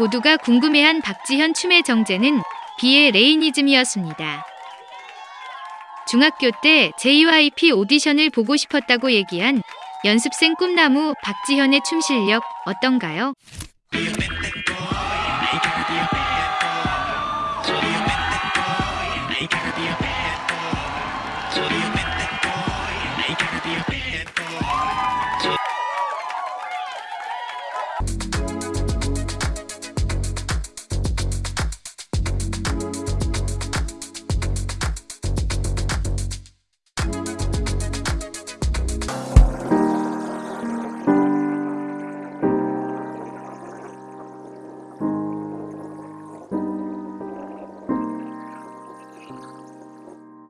모두가 궁금해한 박지현 춤의 정제는 비의 레이니즘이었습니다. 중학교 때 JYP 오디션을 보고 싶었다고 얘기한 연습생 꿈나무 박지현의 춤 실력 어떤가요?